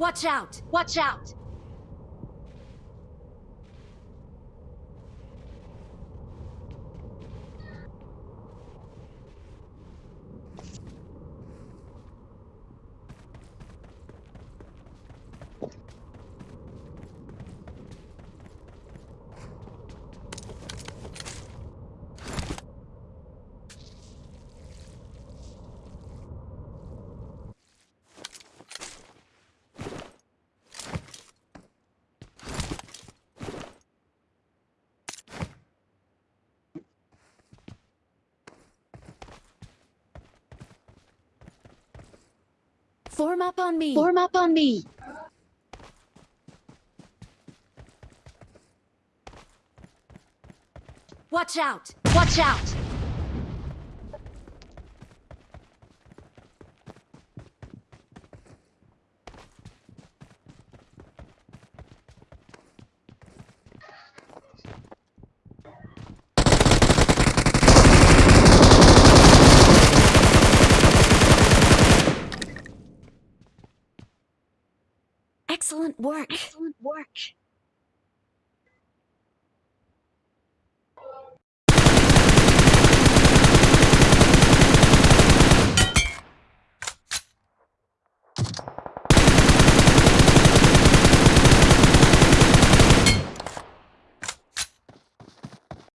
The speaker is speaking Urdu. وچ آؤٹ وچ آؤٹ فورم کون بی فور مکان بیٹ واچ آؤٹ سا سو واق